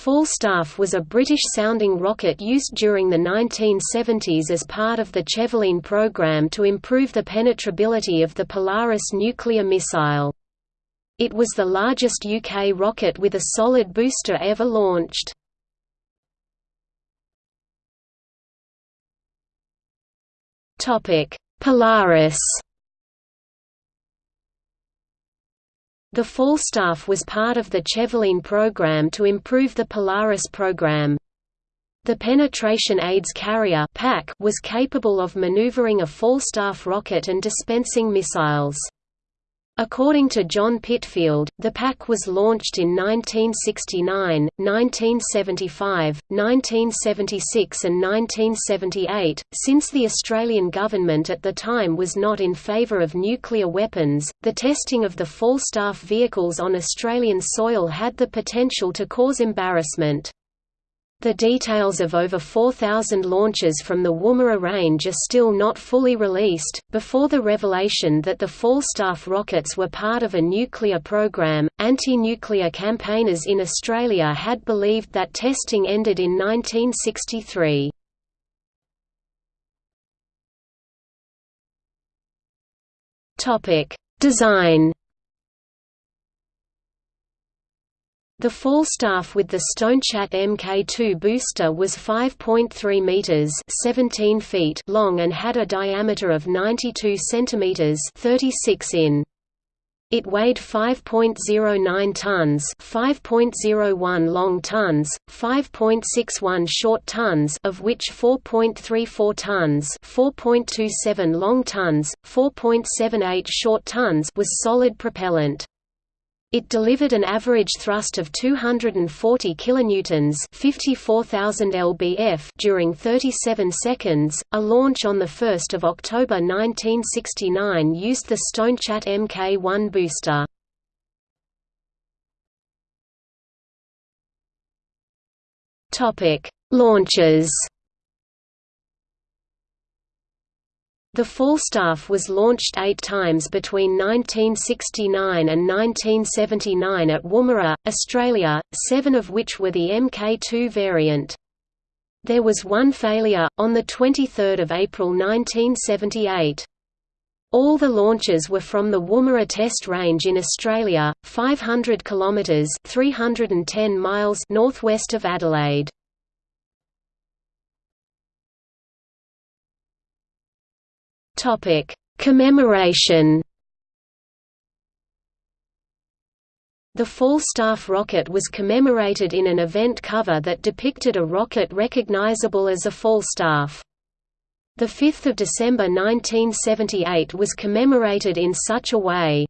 Falstaff was a British-sounding rocket used during the 1970s as part of the Chevaline program to improve the penetrability of the Polaris nuclear missile. It was the largest UK rocket with a solid booster ever launched. Polaris The Falstaff was part of the Chevaline program to improve the Polaris program. The Penetration Aids Carrier was capable of maneuvering a Falstaff rocket and dispensing missiles. According to John Pitfield, the PAC was launched in 1969, 1975, 1976 and 1978. Since the Australian government at the time was not in favour of nuclear weapons, the testing of the Falstaff vehicles on Australian soil had the potential to cause embarrassment. The details of over 4,000 launches from the Woomera range are still not fully released. Before the revelation that the Falstaff rockets were part of a nuclear program, anti nuclear campaigners in Australia had believed that testing ended in 1963. Design The Falstaff with the Stonechat Mk2 booster was 5.3 meters (17 feet) long and had a diameter of 92 centimeters (36 in). It weighed 5.09 tons, 5.01 long tons, 5.61 short tons, of which 4.34 tons, 4.27 long tons, 4.78 short tons was solid propellant. It delivered an average thrust of 240 kilonewtons, 54,000 lbf during 37 seconds. A launch on the 1st of October 1969 used the Stonechat Mk1 booster. Topic: Launches The Falstaff was launched eight times between 1969 and 1979 at Woomera, Australia, seven of which were the Mk2 variant. There was one failure, on 23 April 1978. All the launches were from the Woomera Test Range in Australia, 500 kilometres 310 miles northwest of Adelaide. Topic: Commemoration. The Falstaff rocket was commemorated in an event cover that depicted a rocket recognizable as a Falstaff. The 5th of December 1978 was commemorated in such a way.